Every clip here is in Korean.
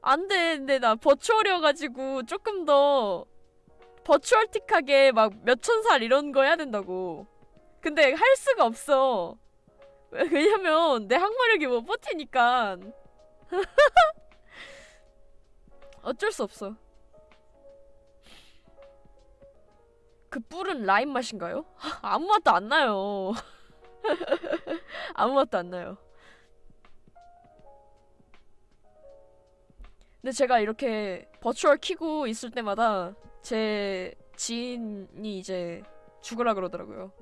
안 돼. 근데 나 버추얼이어가지고 조금 더 버추얼틱하게 막 몇천 살 이런 거 해야 된다고. 근데 할 수가 없어. 왜- 왜냐면 내 항마력이 못 버티니까. 어쩔 수 없어. 그 뿔은 라임 맛인가요? 아무 맛도 안 나요. 아무 맛도 안 나요. 근데 제가 이렇게 버추얼 키고 있을 때마다 제 지인이 이제 죽으라 그러더라고요.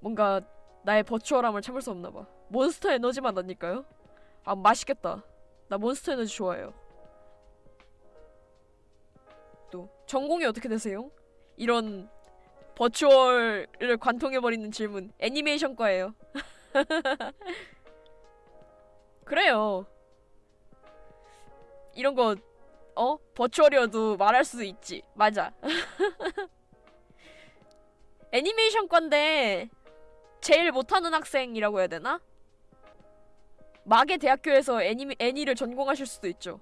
뭔가 나의 버추얼함을 참을 수 없나 봐. 몬스터 에너지만 나니까요. 아 맛있겠다. 나 몬스터 에너지 좋아해요. 또 전공이 어떻게 되세요? 이런 버추얼을 관통해버리는 질문. 애니메이션과예요. 그래요. 이런 거 어? 버추얼이어도 말할 수 있지. 맞아. 애니메이션과인데 제일 못하는 학생이라고 해야 되나? 마계 대학교에서 애니 애니를 전공하실 수도 있죠.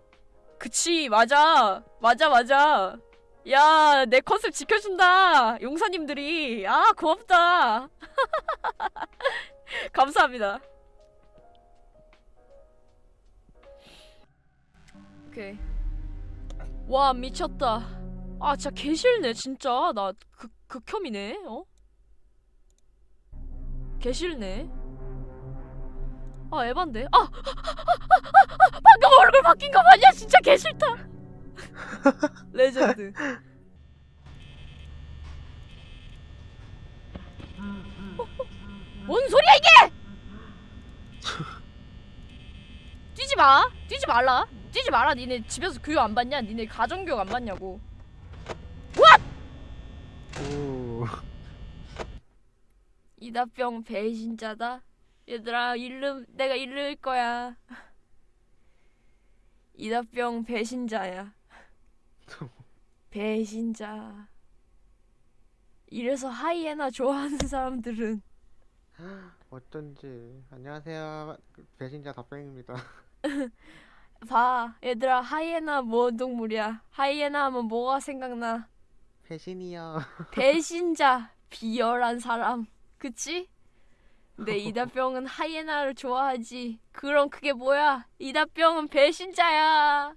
그치 맞아 맞아 맞아. 야 내 컨셉 지켜준다 용사님들이 아 고맙다. 감사합니다. 오케이. 와 미쳤다. 아 진짜 개싫네 진짜 나 극 극혐이네 어? 개싫네. 아 에반데. 아, 아, 아, 아, 아 방금 얼굴 바뀐 거 맞냐? 진짜 개싫다. 레전드. 어, 어, 뭔 소리야 이게? 뛰지 마. 뛰지 말라. 뛰지 마라. 니네 집에서 교육 안 받냐? 니네 가정 교육 안 받냐고. 오. 이다병 배신자다. 얘들아 잃는 내가 잃을 거야. 이다병 배신자야. 배신자. 이래서 하이에나 좋아하는 사람들은 어쩐지 안녕하세요 배신자 답변입니다 봐 얘들아 하이에나 뭐 동물이야. 하이에나 하면 뭐가 생각나? 배신이요. 배신자 비열한 사람. 그치? 근데 이다병은 하이에나를 좋아하지. 그럼 그게 뭐야? 이다병은 배신자야.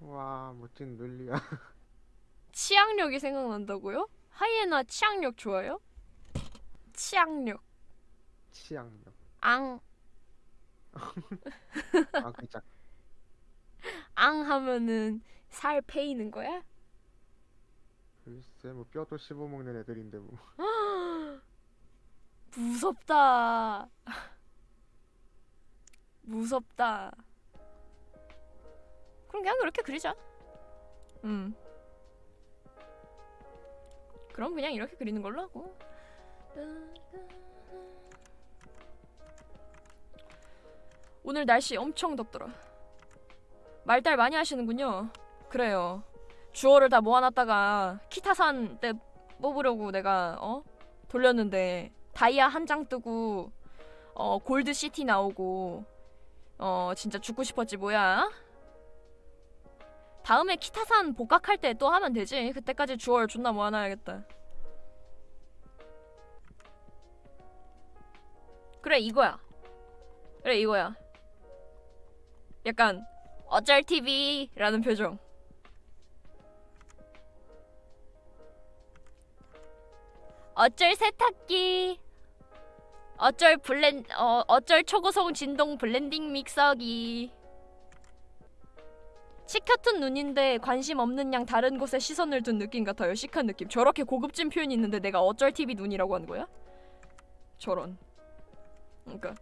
와 멋진 논리야. 치악력이 생각난다고요? 하이에나 치악력 좋아요? 치악력. 치약력. 앙, 아 그자 앙 하면은 살 패이는 거야? 글쎄 뭐 뼈도 씹어먹는 애들인데 뭐 무섭다. 무섭다. 그럼 그냥 그렇게 그리자. 음. 그럼 그냥 이렇게 그리는 걸로 하고. 오늘 날씨 엄청 덥더라. 말달 많이 하시는군요. 그래요. 주어를 다 모아놨다가 키타산 때 뽑으려고 내가 어 돌렸는데 다이아 한 장 뜨고 어 골드 시티 나오고 어 진짜 죽고 싶었지 뭐야. 다음에 키타산 복각할 때 또 하면 되지. 그때까지 주얼 존나 모아놔야겠다. 그래 이거야. 그래 이거야. 약간 어쩔 TV라는 표정. 어쩔 세탁기. 어쩔 블렌 어 어쩔 초고속 진동 블렌딩 믹서기. 시커튼 눈인데 관심 없는 양 다른 곳에 시선을 둔 느낌 같아요. 시크한 느낌. 저렇게 고급진 표현이 있는데 내가 어쩔 TV 눈이라고 하는 거야? 저런. 그러니까